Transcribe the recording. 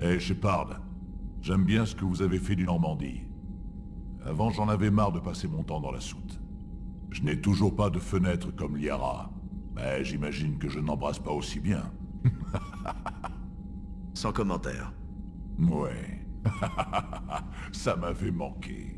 Eh, Shepard, j'aime bien ce que vous avez fait du Normandie. Avant, j'en avais marre de passer mon temps dans la soute. Je n'ai toujours pas de fenêtre comme Liara, mais j'imagine que je n'embrasse pas aussi bien. Sans commentaire. Ouais. Ça m'avait manqué.